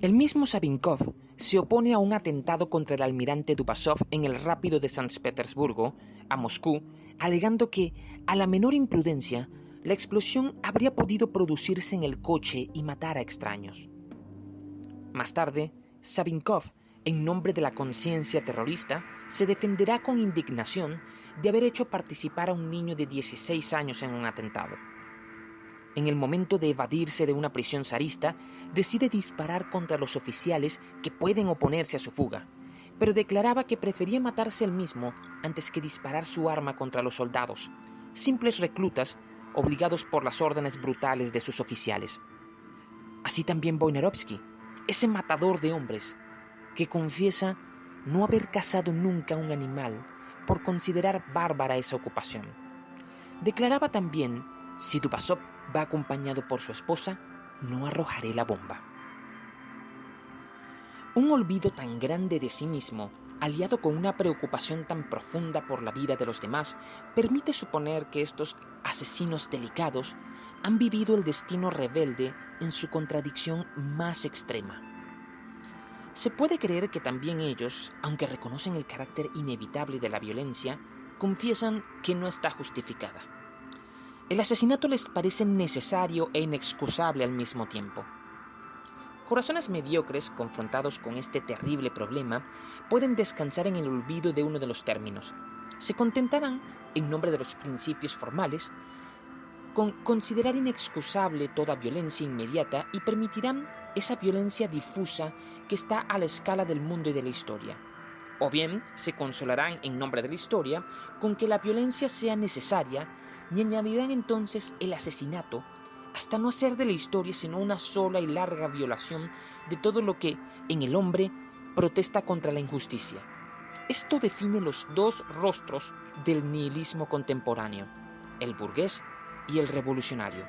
El mismo Savinkov se opone a un atentado contra el almirante Dubasov en el rápido de San Petersburgo, a Moscú, alegando que, a la menor imprudencia, la explosión habría podido producirse en el coche y matar a extraños. Más tarde, Savinkov, en nombre de la conciencia terrorista, se defenderá con indignación de haber hecho participar a un niño de 16 años en un atentado en el momento de evadirse de una prisión zarista, decide disparar contra los oficiales que pueden oponerse a su fuga, pero declaraba que prefería matarse él mismo antes que disparar su arma contra los soldados, simples reclutas obligados por las órdenes brutales de sus oficiales. Así también Boinarovsky, ese matador de hombres, que confiesa no haber cazado nunca un animal por considerar bárbara esa ocupación. Declaraba también, si Dubasov va acompañado por su esposa, no arrojaré la bomba. Un olvido tan grande de sí mismo, aliado con una preocupación tan profunda por la vida de los demás, permite suponer que estos asesinos delicados han vivido el destino rebelde en su contradicción más extrema. Se puede creer que también ellos, aunque reconocen el carácter inevitable de la violencia, confiesan que no está justificada. El asesinato les parece necesario e inexcusable al mismo tiempo. Corazones mediocres, confrontados con este terrible problema, pueden descansar en el olvido de uno de los términos. Se contentarán, en nombre de los principios formales, con considerar inexcusable toda violencia inmediata y permitirán esa violencia difusa que está a la escala del mundo y de la historia. O bien se consolarán en nombre de la historia con que la violencia sea necesaria y añadirán entonces el asesinato hasta no hacer de la historia sino una sola y larga violación de todo lo que en el hombre protesta contra la injusticia. Esto define los dos rostros del nihilismo contemporáneo, el burgués y el revolucionario.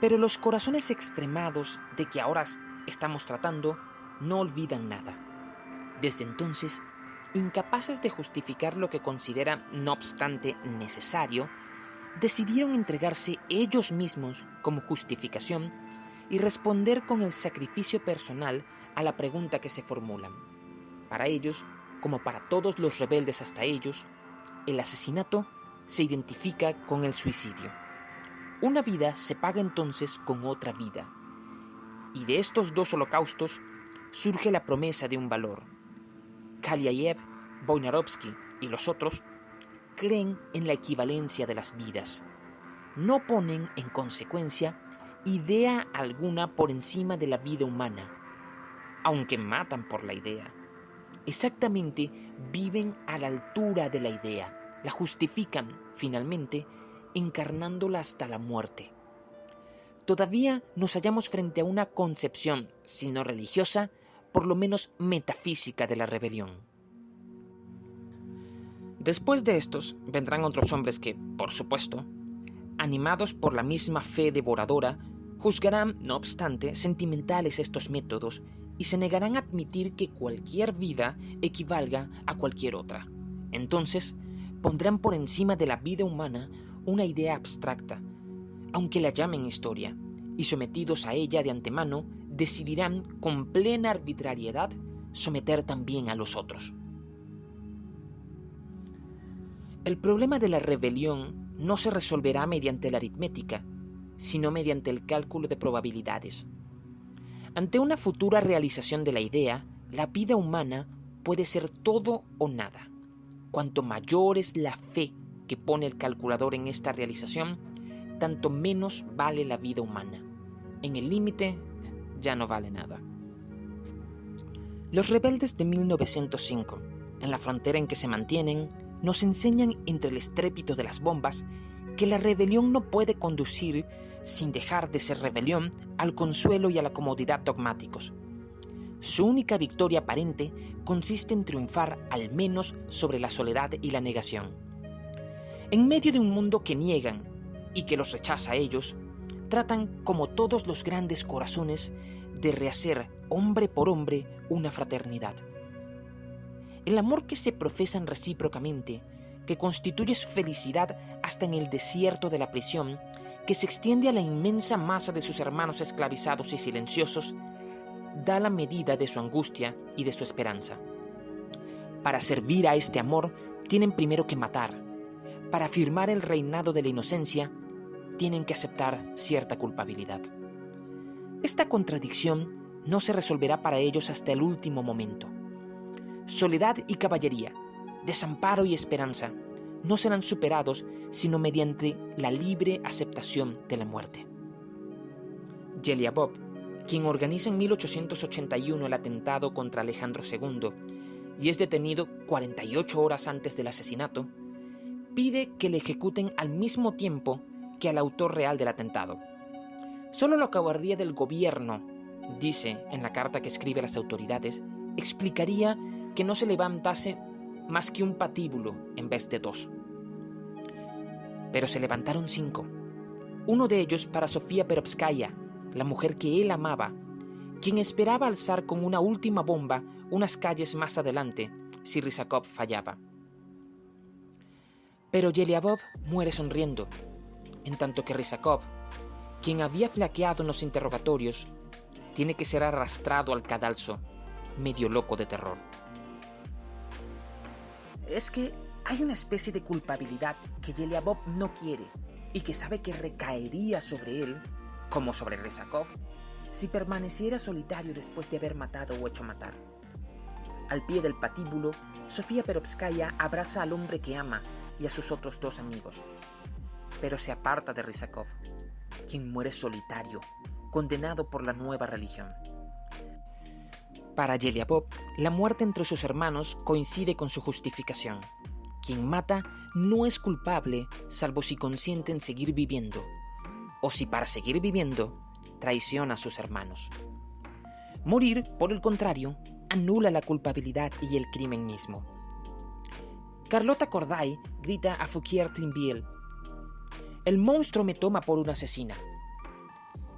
Pero los corazones extremados de que ahora estamos tratando no olvidan nada. Desde entonces incapaces de justificar lo que consideran, no obstante, necesario, decidieron entregarse ellos mismos como justificación y responder con el sacrificio personal a la pregunta que se formulan. Para ellos, como para todos los rebeldes hasta ellos, el asesinato se identifica con el suicidio. Una vida se paga entonces con otra vida. Y de estos dos holocaustos surge la promesa de un valor, Kalyaev, Boinarovsky y los otros creen en la equivalencia de las vidas. No ponen, en consecuencia, idea alguna por encima de la vida humana, aunque matan por la idea. Exactamente viven a la altura de la idea, la justifican, finalmente, encarnándola hasta la muerte. Todavía nos hallamos frente a una concepción, si no religiosa, por lo menos metafísica de la rebelión. Después de estos vendrán otros hombres que, por supuesto, animados por la misma fe devoradora, juzgarán, no obstante, sentimentales estos métodos y se negarán a admitir que cualquier vida equivalga a cualquier otra. Entonces, pondrán por encima de la vida humana una idea abstracta, aunque la llamen historia, y sometidos a ella de antemano, decidirán con plena arbitrariedad someter también a los otros. El problema de la rebelión no se resolverá mediante la aritmética, sino mediante el cálculo de probabilidades. Ante una futura realización de la idea, la vida humana puede ser todo o nada. Cuanto mayor es la fe que pone el calculador en esta realización, tanto menos vale la vida humana. En el límite, ya no vale nada. Los rebeldes de 1905, en la frontera en que se mantienen, nos enseñan entre el estrépito de las bombas que la rebelión no puede conducir, sin dejar de ser rebelión, al consuelo y a la comodidad dogmáticos. Su única victoria aparente consiste en triunfar al menos sobre la soledad y la negación. En medio de un mundo que niegan y que los rechaza a ellos, tratan, como todos los grandes corazones, de rehacer hombre por hombre una fraternidad. El amor que se profesan recíprocamente, que constituye su felicidad hasta en el desierto de la prisión, que se extiende a la inmensa masa de sus hermanos esclavizados y silenciosos, da la medida de su angustia y de su esperanza. Para servir a este amor tienen primero que matar. Para afirmar el reinado de la inocencia, tienen que aceptar cierta culpabilidad. Esta contradicción no se resolverá para ellos hasta el último momento soledad y caballería, desamparo y esperanza, no serán superados sino mediante la libre aceptación de la muerte. Bob, quien organiza en 1881 el atentado contra Alejandro II y es detenido 48 horas antes del asesinato, pide que le ejecuten al mismo tiempo que al autor real del atentado. Solo la cobardía del gobierno, dice en la carta que escribe a las autoridades, explicaría que no se levantase más que un patíbulo en vez de dos. Pero se levantaron cinco. Uno de ellos para Sofía Perovskaya, la mujer que él amaba, quien esperaba alzar con una última bomba unas calles más adelante si Rizakov fallaba. Pero Yeliabov muere sonriendo, en tanto que Rizakov, quien había flaqueado en los interrogatorios, tiene que ser arrastrado al cadalso, medio loco de terror es que hay una especie de culpabilidad que Bob no quiere y que sabe que recaería sobre él, como sobre Rezakov, si permaneciera solitario después de haber matado o hecho matar. Al pie del patíbulo, Sofía Perovskaya abraza al hombre que ama y a sus otros dos amigos, pero se aparta de Rizakov, quien muere solitario, condenado por la nueva religión. Para Bob, la muerte entre sus hermanos coincide con su justificación. Quien mata no es culpable salvo si consiente en seguir viviendo, o si para seguir viviendo traiciona a sus hermanos. Morir, por el contrario, anula la culpabilidad y el crimen mismo. Carlota Corday grita a Fouquier Tinville, el monstruo me toma por una asesina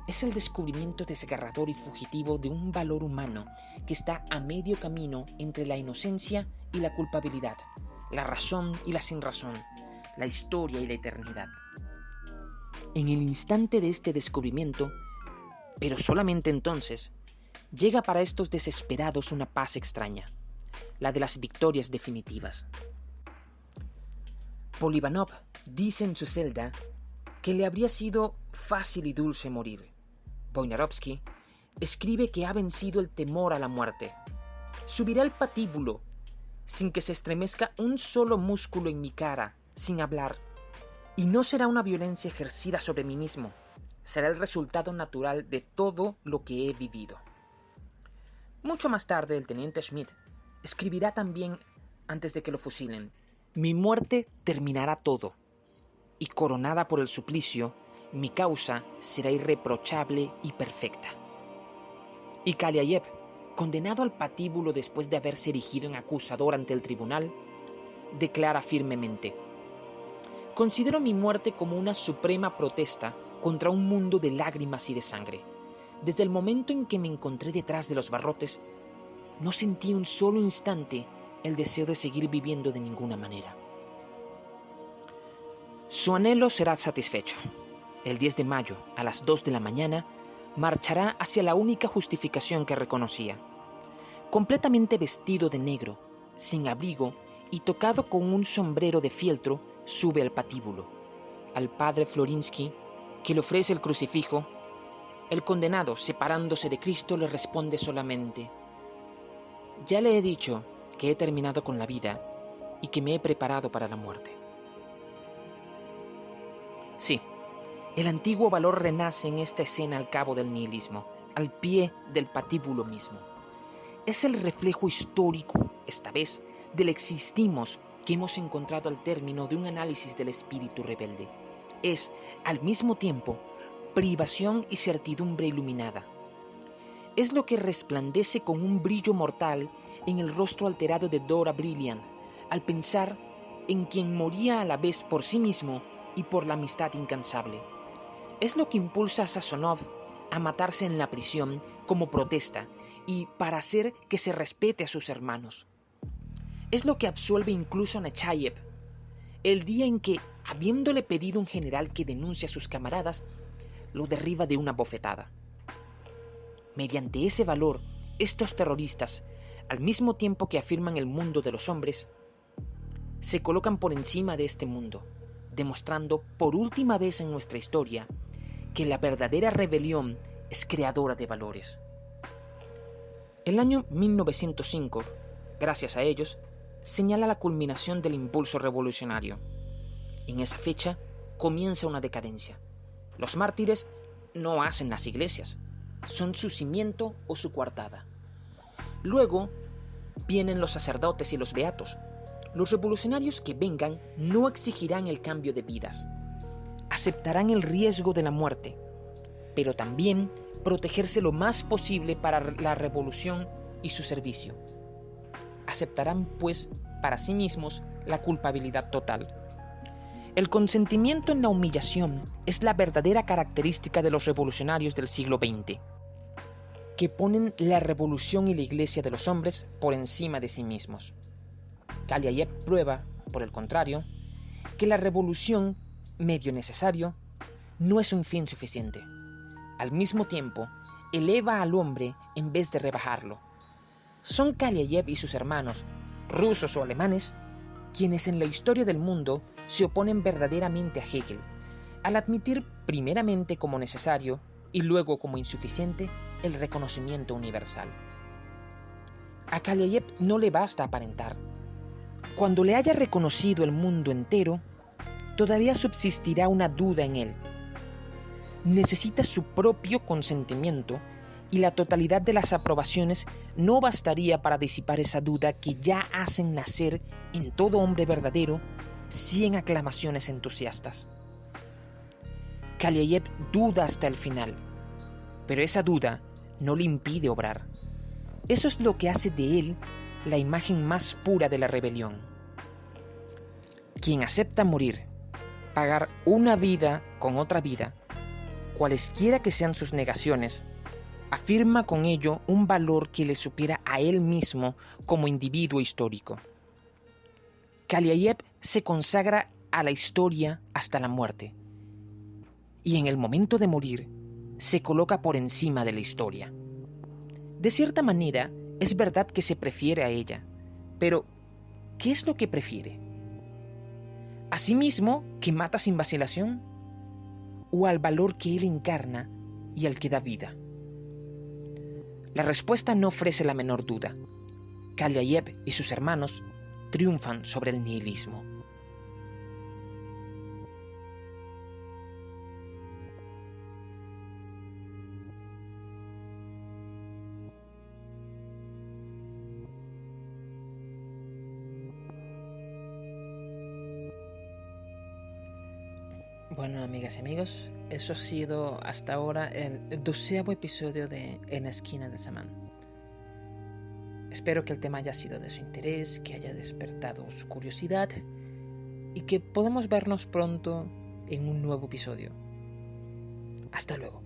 es el descubrimiento desgarrador y fugitivo de un valor humano que está a medio camino entre la inocencia y la culpabilidad, la razón y la sinrazón, la historia y la eternidad. En el instante de este descubrimiento, pero solamente entonces, llega para estos desesperados una paz extraña, la de las victorias definitivas. Polivanov dice en su celda que le habría sido fácil y dulce morir, Wojnarowski, escribe que ha vencido el temor a la muerte. Subiré al patíbulo sin que se estremezca un solo músculo en mi cara, sin hablar. Y no será una violencia ejercida sobre mí mismo, será el resultado natural de todo lo que he vivido. Mucho más tarde el teniente Schmidt escribirá también, antes de que lo fusilen, Mi muerte terminará todo, y coronada por el suplicio, mi causa será irreprochable y perfecta. Y Kaliayev, condenado al patíbulo después de haberse erigido en acusador ante el tribunal, declara firmemente, Considero mi muerte como una suprema protesta contra un mundo de lágrimas y de sangre. Desde el momento en que me encontré detrás de los barrotes, no sentí un solo instante el deseo de seguir viviendo de ninguna manera. Su anhelo será satisfecho. El 10 de mayo, a las 2 de la mañana, marchará hacia la única justificación que reconocía. Completamente vestido de negro, sin abrigo y tocado con un sombrero de fieltro, sube al patíbulo. Al padre Florinsky, que le ofrece el crucifijo, el condenado, separándose de Cristo, le responde solamente, Ya le he dicho que he terminado con la vida y que me he preparado para la muerte. Sí, el antiguo valor renace en esta escena al cabo del nihilismo, al pie del patíbulo mismo. Es el reflejo histórico, esta vez, del existimos que hemos encontrado al término de un análisis del espíritu rebelde. Es, al mismo tiempo, privación y certidumbre iluminada. Es lo que resplandece con un brillo mortal en el rostro alterado de Dora Brilliant, al pensar en quien moría a la vez por sí mismo y por la amistad incansable. Es lo que impulsa a Sasonov a matarse en la prisión como protesta y para hacer que se respete a sus hermanos. Es lo que absuelve incluso a Nechayev, el día en que, habiéndole pedido un general que denuncie a sus camaradas, lo derriba de una bofetada. Mediante ese valor, estos terroristas, al mismo tiempo que afirman el mundo de los hombres, se colocan por encima de este mundo, demostrando por última vez en nuestra historia que la verdadera rebelión es creadora de valores. El año 1905, gracias a ellos, señala la culminación del impulso revolucionario. En esa fecha comienza una decadencia. Los mártires no hacen las iglesias, son su cimiento o su coartada. Luego vienen los sacerdotes y los beatos. Los revolucionarios que vengan no exigirán el cambio de vidas, aceptarán el riesgo de la muerte, pero también protegerse lo más posible para la revolución y su servicio aceptarán pues para sí mismos la culpabilidad total. El consentimiento en la humillación es la verdadera característica de los revolucionarios del siglo XX, que ponen la revolución y la iglesia de los hombres por encima de sí mismos. Kaliayev prueba, por el contrario, que la revolución, medio necesario, no es un fin suficiente. Al mismo tiempo, eleva al hombre en vez de rebajarlo son Kaliayev y sus hermanos, rusos o alemanes, quienes en la historia del mundo se oponen verdaderamente a Hegel, al admitir primeramente como necesario y luego como insuficiente el reconocimiento universal. A Kaliayev no le basta aparentar. Cuando le haya reconocido el mundo entero, todavía subsistirá una duda en él. Necesita su propio consentimiento y la totalidad de las aprobaciones no bastaría para disipar esa duda que ya hacen nacer en todo hombre verdadero cien aclamaciones entusiastas. Kaliayev duda hasta el final, pero esa duda no le impide obrar. Eso es lo que hace de él la imagen más pura de la rebelión. Quien acepta morir, pagar una vida con otra vida, cualesquiera que sean sus negaciones, afirma con ello un valor que le supiera a él mismo como individuo histórico. Kaliayev se consagra a la historia hasta la muerte, y en el momento de morir se coloca por encima de la historia. De cierta manera, es verdad que se prefiere a ella, pero ¿qué es lo que prefiere? ¿A sí mismo que mata sin vacilación? ¿O al valor que él encarna y al que da vida? La respuesta no ofrece la menor duda. Kalyayev y sus hermanos triunfan sobre el nihilismo. Bueno, amigas y amigos, eso ha sido hasta ahora el doceavo episodio de En esquina de Samán. Espero que el tema haya sido de su interés, que haya despertado su curiosidad y que podamos vernos pronto en un nuevo episodio. Hasta luego.